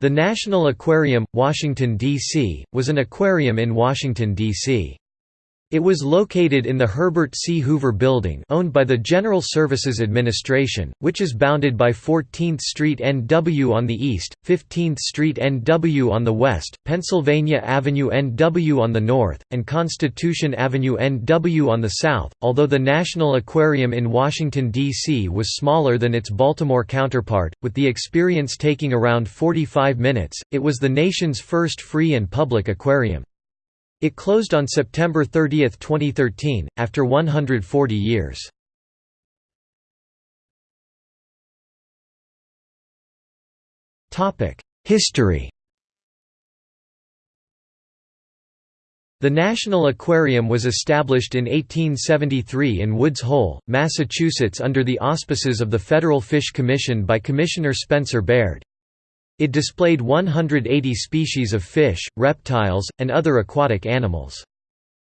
The National Aquarium, Washington, D.C., was an aquarium in Washington, D.C. It was located in the Herbert C. Hoover Building owned by the General Services Administration, which is bounded by 14th Street NW on the east, 15th Street NW on the west, Pennsylvania Avenue NW on the north, and Constitution Avenue NW on the south. Although the National Aquarium in Washington, D.C. was smaller than its Baltimore counterpart, with the experience taking around 45 minutes, it was the nation's first free and public aquarium. It closed on September 30, 2013, after 140 years. History The National Aquarium was established in 1873 in Woods Hole, Massachusetts under the auspices of the Federal Fish Commission by Commissioner Spencer Baird. It displayed 180 species of fish, reptiles, and other aquatic animals.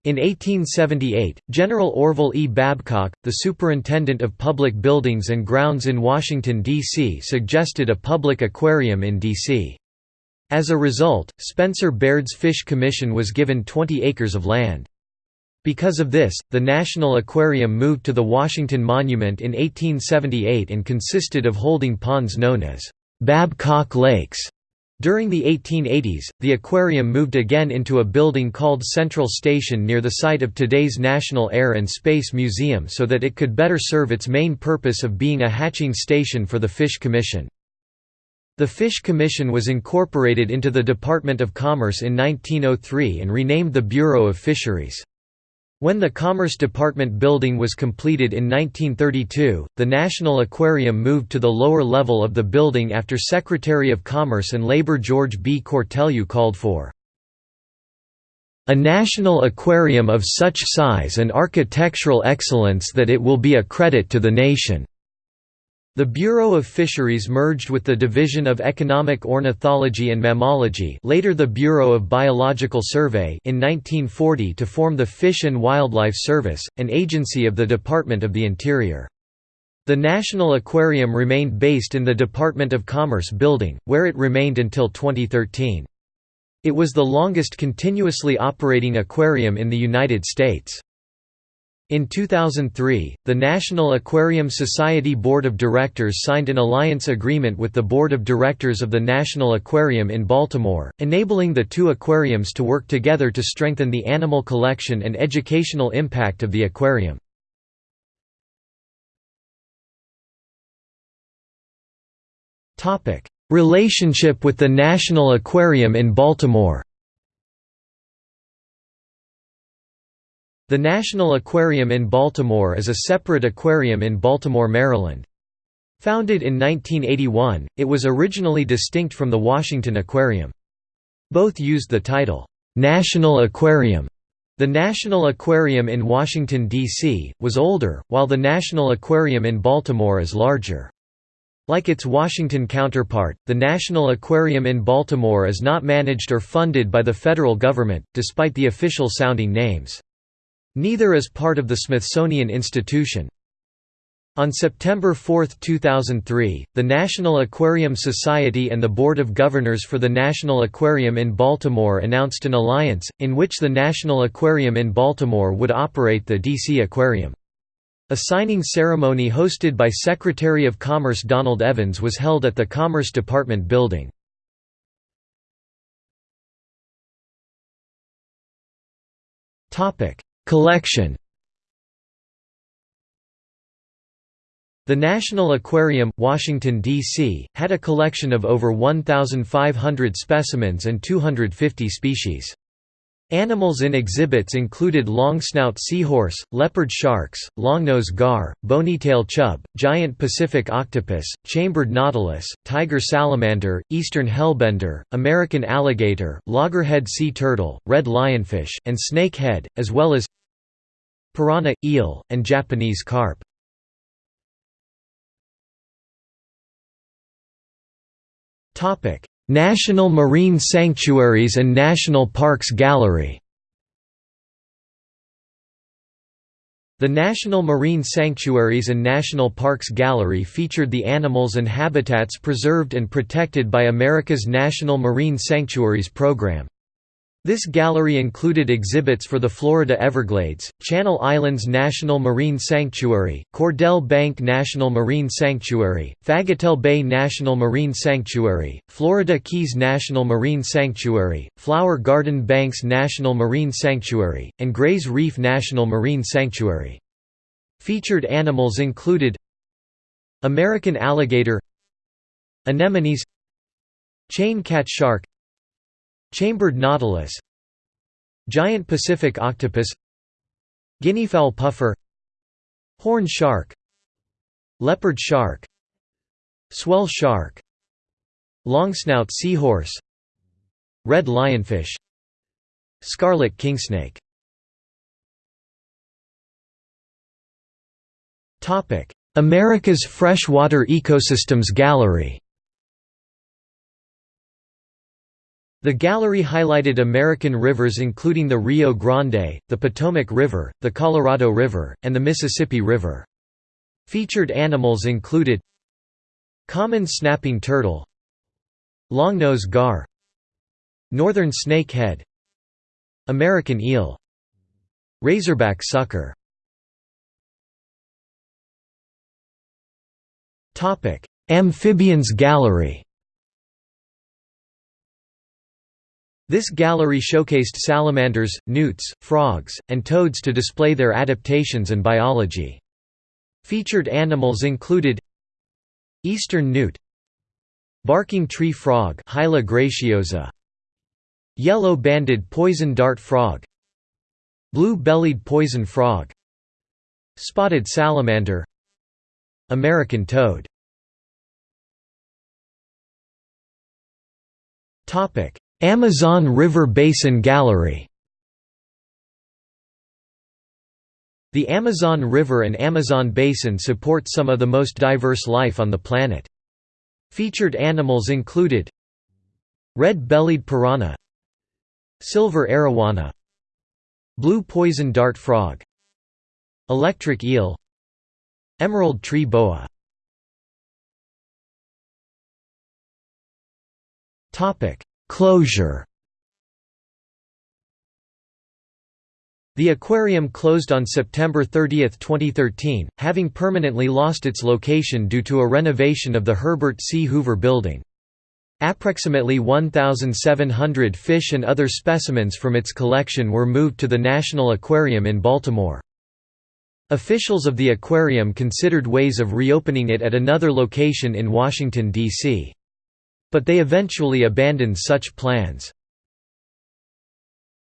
In 1878, General Orville E. Babcock, the superintendent of public buildings and grounds in Washington, D.C. suggested a public aquarium in D.C. As a result, Spencer Baird's Fish Commission was given 20 acres of land. Because of this, the National Aquarium moved to the Washington Monument in 1878 and consisted of holding ponds known as Babcock Lakes. During the 1880s, the aquarium moved again into a building called Central Station near the site of today's National Air and Space Museum so that it could better serve its main purpose of being a hatching station for the Fish Commission. The Fish Commission was incorporated into the Department of Commerce in 1903 and renamed the Bureau of Fisheries. When the Commerce Department building was completed in 1932, the National Aquarium moved to the lower level of the building after Secretary of Commerce and Labor George B. Cortelyou called for a national aquarium of such size and architectural excellence that it will be a credit to the nation. The Bureau of Fisheries merged with the Division of Economic Ornithology and Mammalogy later the Bureau of Biological Survey in 1940 to form the Fish and Wildlife Service, an agency of the Department of the Interior. The National Aquarium remained based in the Department of Commerce building, where it remained until 2013. It was the longest continuously operating aquarium in the United States. In 2003, the National Aquarium Society Board of Directors signed an alliance agreement with the Board of Directors of the National Aquarium in Baltimore, enabling the two aquariums to work together to strengthen the animal collection and educational impact of the aquarium. Relationship with the National Aquarium in Baltimore The National Aquarium in Baltimore is a separate aquarium in Baltimore, Maryland. Founded in 1981, it was originally distinct from the Washington Aquarium. Both used the title, "'National Aquarium". The National Aquarium in Washington, D.C., was older, while the National Aquarium in Baltimore is larger. Like its Washington counterpart, the National Aquarium in Baltimore is not managed or funded by the federal government, despite the official sounding names. Neither is part of the Smithsonian Institution. On September 4, 2003, the National Aquarium Society and the Board of Governors for the National Aquarium in Baltimore announced an alliance, in which the National Aquarium in Baltimore would operate the DC Aquarium. A signing ceremony hosted by Secretary of Commerce Donald Evans was held at the Commerce Department building. Collection The National Aquarium, Washington, D.C., had a collection of over 1,500 specimens and 250 species. Animals in exhibits included long-snout seahorse, leopard sharks, longnose gar, bony-tail chub, giant Pacific octopus, chambered nautilus, tiger salamander, eastern hellbender, American alligator, loggerhead sea turtle, red lionfish, and snake head, as well as piranha, eel, and Japanese carp. National Marine Sanctuaries and National Parks Gallery The National Marine Sanctuaries and National Parks Gallery featured the animals and habitats preserved and protected by America's National Marine Sanctuaries program. This gallery included exhibits for the Florida Everglades, Channel Islands National Marine Sanctuary, Cordell Bank National Marine Sanctuary, Fagatele Bay National Marine Sanctuary, Florida Keys National Marine Sanctuary, Flower Garden Banks National Marine Sanctuary, and Grays Reef National Marine Sanctuary. Featured animals included American alligator Anemones Chain cat shark Chambered nautilus Giant Pacific octopus Guineafowl puffer Horn shark Leopard shark Swell shark Longsnout seahorse Red lionfish Scarlet kingsnake. America's Freshwater Ecosystems Gallery The gallery highlighted American rivers including the Rio Grande, the Potomac River, the Colorado River, and the Mississippi River. Featured animals included Common snapping turtle Longnose gar Northern snakehead American eel Razorback sucker Amphibians Gallery This gallery showcased salamanders, newts, frogs, and toads to display their adaptations and biology. Featured animals included Eastern newt Barking tree frog Hyla Yellow-banded poison dart frog Blue-bellied poison frog Spotted salamander American toad Amazon River Basin Gallery. The Amazon River and Amazon Basin support some of the most diverse life on the planet. Featured animals included Red-bellied piranha Silver arowana Blue poison dart frog Electric eel Emerald tree boa. Topic Closure The aquarium closed on September 30, 2013, having permanently lost its location due to a renovation of the Herbert C. Hoover Building. Approximately 1,700 fish and other specimens from its collection were moved to the National Aquarium in Baltimore. Officials of the aquarium considered ways of reopening it at another location in Washington, D.C but they eventually abandoned such plans.